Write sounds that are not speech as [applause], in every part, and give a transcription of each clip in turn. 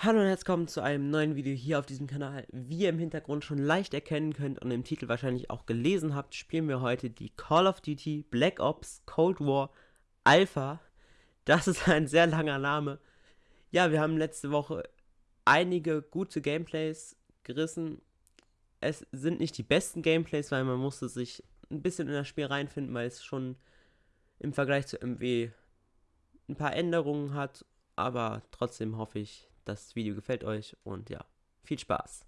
Hallo und herzlich willkommen zu einem neuen Video hier auf diesem Kanal. Wie ihr im Hintergrund schon leicht erkennen könnt und im Titel wahrscheinlich auch gelesen habt, spielen wir heute die Call of Duty Black Ops Cold War Alpha. Das ist ein sehr langer Name. Ja, wir haben letzte Woche einige gute Gameplays gerissen. Es sind nicht die besten Gameplays, weil man musste sich ein bisschen in das Spiel reinfinden, weil es schon im Vergleich zu MW ein paar Änderungen hat. Aber trotzdem hoffe ich, das Video gefällt euch und ja, viel Spaß.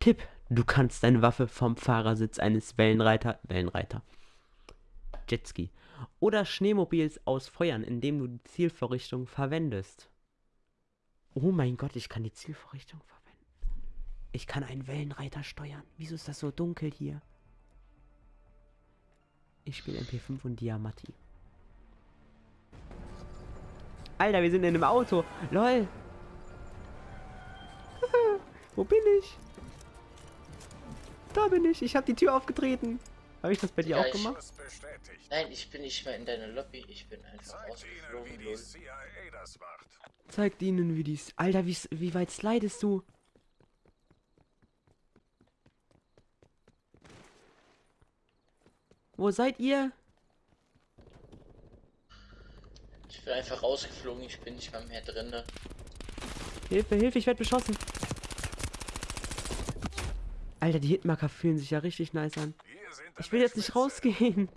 Tipp, du kannst deine Waffe vom Fahrersitz eines Wellenreiter, Wellenreiter, Jetski oder Schneemobils ausfeuern, indem du die Zielvorrichtung verwendest. Oh mein Gott, ich kann die Zielvorrichtung verwenden. Ich kann einen Wellenreiter steuern. Wieso ist das so dunkel hier? Ich spiele MP5 und Diamati. Alter, wir sind in einem Auto. Lol. [laughs] Wo bin ich? Da bin ich. Ich habe die Tür aufgetreten. Habe ich das bei dir ja, auch gemacht? Nein, ich bin nicht mehr in deiner Lobby. Ich bin einfach rausgeflogen. Zeigt ihnen, wie dies. Alter, wie, wie weit slidest du? Wo seid ihr? Ich bin einfach rausgeflogen, ich bin nicht mal mehr drin. Hilfe, Hilfe, ich werde beschossen. Alter, die Hitmarker fühlen sich ja richtig nice an. Ich will jetzt nicht rausgehen.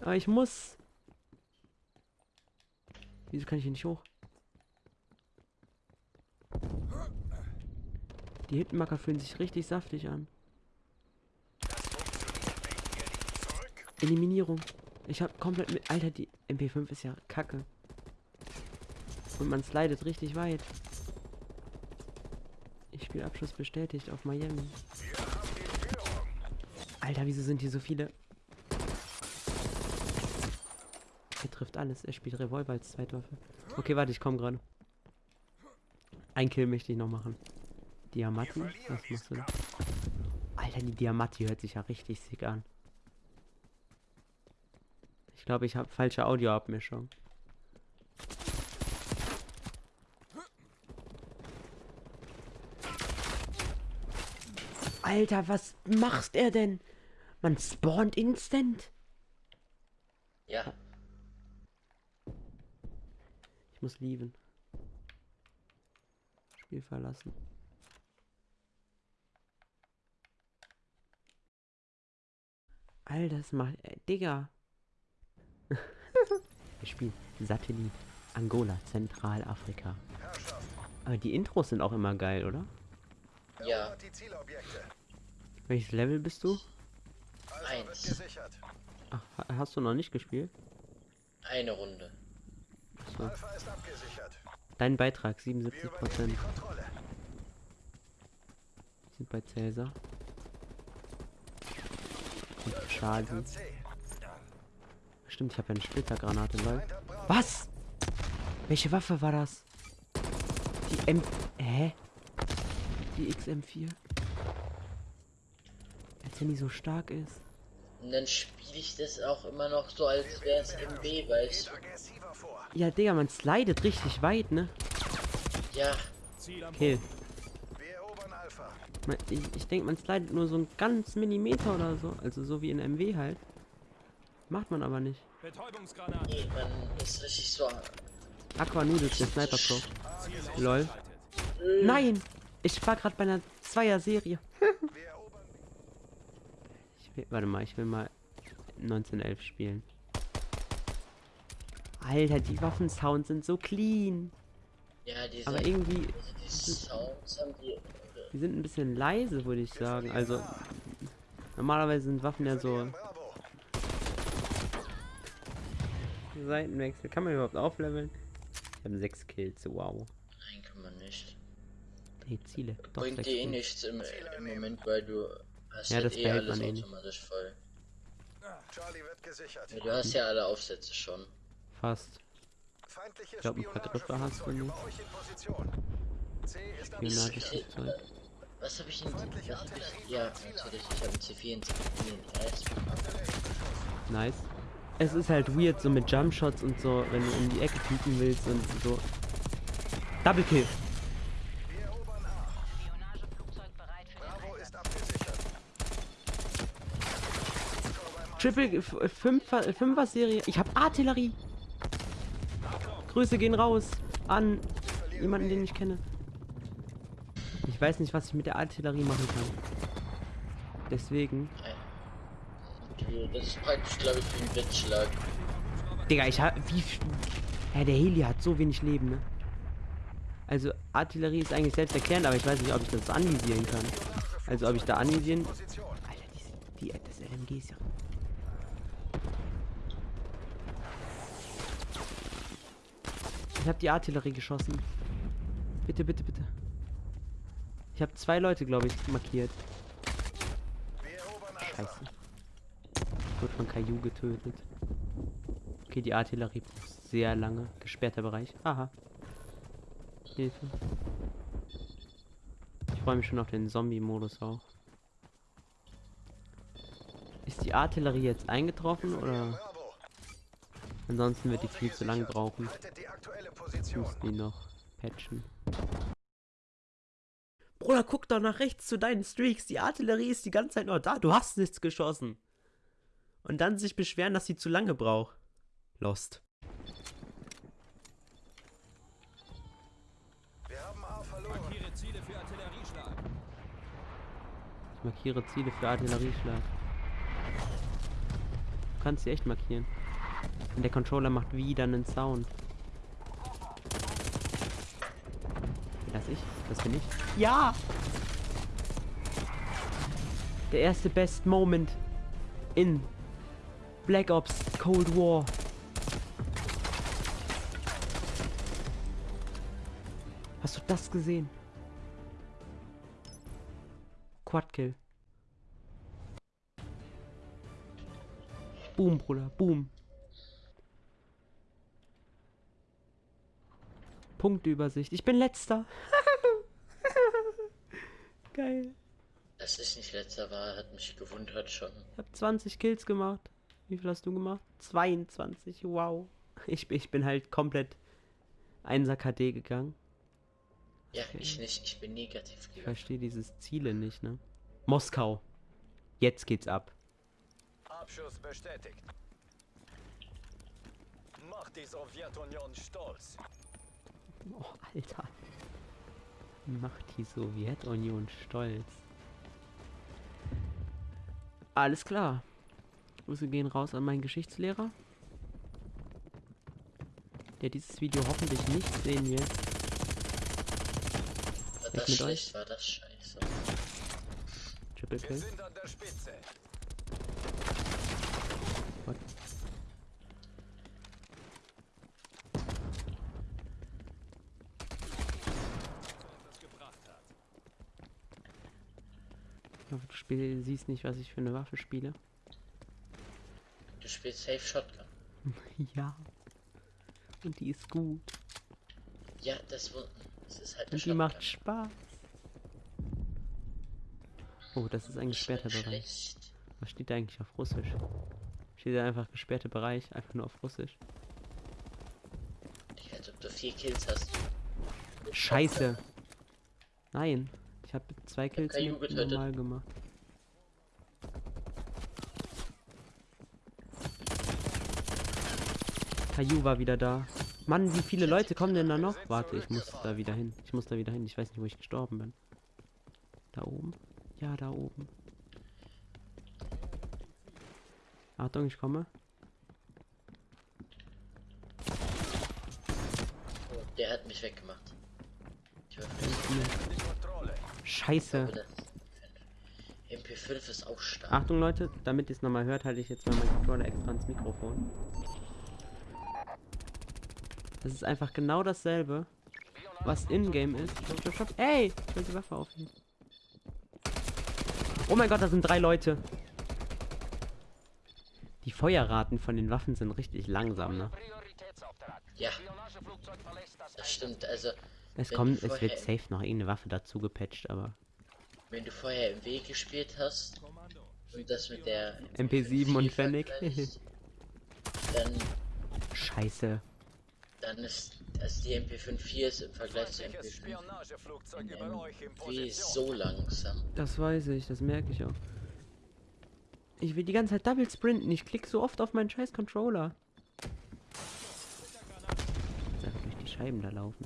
Aber ich muss. Wieso kann ich hier nicht hoch? Die Hitmarker fühlen sich richtig saftig an. Eliminierung. Ich hab komplett mit... Alter, die MP5 ist ja kacke. Und man slidet richtig weit. Ich spiele Abschluss bestätigt auf Miami. Alter, wieso sind hier so viele? Er trifft alles. Er spielt Revolver als Zweitwaffe. Okay, warte, ich komme gerade. Ein Kill möchte ich noch machen. Diamati? Was machst du da? Alter, die Diamati hört sich ja richtig sick an. Ich glaube, ich habe falsche Audioabmischung. Alter, was machst er denn? Man spawnt instant? Ja. Ich muss lieben. Spiel verlassen. Alter, das macht... Äh, Digga. [laughs] Wir spielen Satellit Angola, Zentralafrika. Aber die Intros sind auch immer geil, oder? Ja. Welches Level bist du? Eins. Ach, hast du noch nicht gespielt? Eine Runde. So. Dein Beitrag 77 Prozent. Sind bei Cäsar. Schaden. Stimmt, ich habe ja eine Splittergranate, lol. Was? Welche Waffe war das? Die M... Hä? Die XM4? Die so stark ist. Und dann spiele ich das auch immer noch so, als wäre es MB, weißt du? Ja, Digga, man slidet richtig weit, ne? Ja. Kill. Ich, ich denke, man slidet nur so ein ganz Millimeter oder so. Also so wie in MW halt. Macht man aber nicht. Nee, man ist richtig so. Aqua Noodles, der Sniper Pro. Lol. Nein! Ich war gerade bei einer Zweier-Serie. [laughs] warte mal, ich will mal 1911 spielen. Alter, die Waffensounds sind so clean. Ja, die Aber sind, irgendwie. Die Sounds haben die. Die sind ein bisschen leise, würde ich sagen. Also. Normalerweise sind Waffen ja so Seitenwechsel. Kann man überhaupt aufleveln? Ich habe 6 Kills, wow. Nein, kann man nicht. Nee, Ziele. Bringt dir eh nichts im, im, Moment, weil du ja, halt das eh behält alles man eh nicht. voll. Ja, du hast ja alle Aufsätze schon. Fast. Ich glaube, ein paar Griffe hast du nicht. Spionagisches Zeug. Was habe ich denn? Was hab ich? Ja, natürlich. Ich habe C4 in C4 Nice es ist halt weird so mit Jumpshots und so, wenn du um die Ecke fliegen willst und so. Double Kill. Triple F- Fünfer, Fünfer Serie. Ich habe Artillerie. Grüße gehen raus an jemanden, den ich kenne. Ich weiß nicht, was ich mit der Artillerie machen kann. Deswegen. Das ist praktisch, glaube ich, wie ein Blitzschlag. Digga, ich hab. Wie. Ja, der Heli hat so wenig Leben, ne? Also, Artillerie ist eigentlich selbst erklärend, aber ich weiß nicht, ob ich das anvisieren kann. Also, ob ich da anvisieren. Alter, die, die, das LMG ist ja. Ich habe die Artillerie geschossen. Bitte, bitte, bitte. Ich habe zwei Leute, glaube ich, markiert. Scheiße. Wird von Caillou getötet. Okay, die Artillerie braucht sehr lange. Gesperrter Bereich. Aha. Hilfe. Ich freue mich schon auf den Zombie-Modus auch. Ist die Artillerie jetzt eingetroffen oder. Ansonsten wird die viel zu lang brauchen? Die Ich muss die noch patchen. Bruder, guck doch nach rechts zu deinen Streaks. Die Artillerie ist die ganze Zeit noch da. Du hast nichts geschossen. Und dann sich beschweren, dass sie zu lange braucht. Lost. Wir haben A verloren. Markiere Ziele für Artillerieschlag. Ich markiere Ziele für Artillerieschlag. Du kannst sie echt markieren. Und der Controller macht wieder einen Sound. Das ich? Das bin ich. Ja! Der erste Best Moment in Black Ops Cold War. Hast du das gesehen? Quadkill. Boom, Bruder, boom. Punktübersicht. Ich bin letzter. [laughs] Geil. Dass ich nicht letzter war, hat mich gewundert schon. Ich habe 20 Kills gemacht. Wie viel hast du gemacht? 22. Wow. Ich, bin- ich bin halt komplett 1er KD gegangen. Ja, ich nicht, ich bin negativ Ich gegangen. verstehe dieses Ziele nicht, ne? Moskau. Jetzt geht's ab. Abschuss bestätigt. Macht die Sowjetunion stolz. Oh, Alter. Macht die Sowjetunion stolz. Alles klar. Grüße gehen raus an meinen Geschichtslehrer. Der dieses Video hoffentlich nicht sehen wird. War mit das euch? schlecht, war das scheiße. Triple Wir Kill. sind an der Spitze. What? das gebracht hat. Ich hoffe, du spiel, siehst nicht, was ich für eine Waffe spiele. Du spielst Safe Shotgun. [laughs] Ja. Und die ist gut. Ja, das, das ist halt Und die macht Spaß. Oh, das ist ein gesperrter Bereich. Schlecht. Was steht da eigentlich auf Russisch? Steht da einfach gesperrter Bereich, einfach nur auf Russisch. Ich als ob du vier Kills hast. Scheiße. Nein. Ich habe zwei Kills mit getötet. normal gemacht. Caillou war wieder da. Mann, wie viele Leute kommen denn da noch? Warte, ich muss da wieder hin. Ich muss da wieder hin. Ich weiß nicht, wo ich gestorben bin. Da oben? Ja, da oben. Achtung, ich komme. Oh, der hat mich weggemacht. Ich Kontrolle. Scheiße. aber das MP5 ist auch stark. Achtung Leute, damit ihr es nochmal hört, halte ich jetzt mal meinen Controller extra ans Mikrofon. Das ist einfach genau dasselbe, was in-game ist. Stopp, stopp. Ey, ich will die Waffe aufnehmen. Oh mein Gott, da sind drei Leute. Die Feuerraten von den Waffen sind richtig langsam, ne? Ja, das stimmt. Also, Es Wenn kommt, es wird safe noch irgendeine Waffe dazu gepatcht, aber wenn du vorher im Weg gespielt hast und das mit der MP7 und Fennec. dann, Scheiße. dann ist Also die MP54 ist im Vergleich zur Feindliches MP5 Spionageflugzeug über Ähm, euch in die ist so langsam. Das weiß ich, das merke ich auch. Ich will die ganze Zeit Double sprinten. Ich klicke so oft auf meinen scheiß Controller. Sag durch die Scheiben da laufen.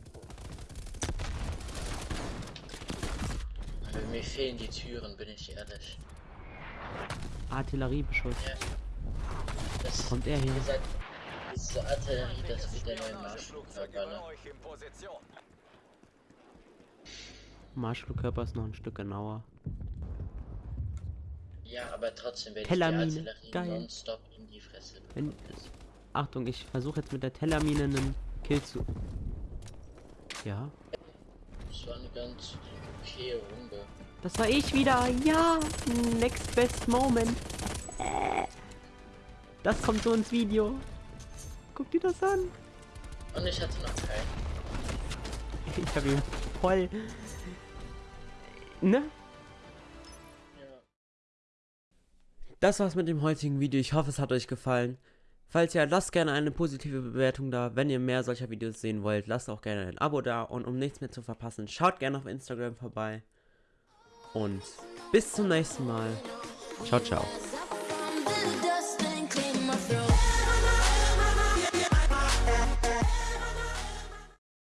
Mir fehlen die Türen, bin ich ehrlich. Artilleriebeschuss. Ja. Das, Kommt er hier? gesagt, diese Artillerie, das wird der neue Marschflugkörper. Position. Marschflugkörper ist noch ein Stück genauer. Ja, aber trotzdem werde ich die Artillerie geil. nonstop in die Fresse Wenn. Achtung, ich versuche jetzt mit der Tellermine einen Kill zu... Ja, Das war eine ganz okay Runde. das war ich wieder. Ja, next best moment. Das kommt so ins Video. Guck dir das an. Und ich hatte noch keinen. [laughs] Ich habe ihn voll... Ne? Ja. Das war's mit dem heutigen Video. Ich hoffe, es hat euch gefallen. Falls ja, lasst gerne eine positive Bewertung da. Wenn ihr mehr solcher Videos sehen wollt, lasst auch gerne ein Abo da. Und um nichts mehr zu verpassen, schaut gerne auf Instagram vorbei. Und bis zum nächsten Mal. Ciao, ciao.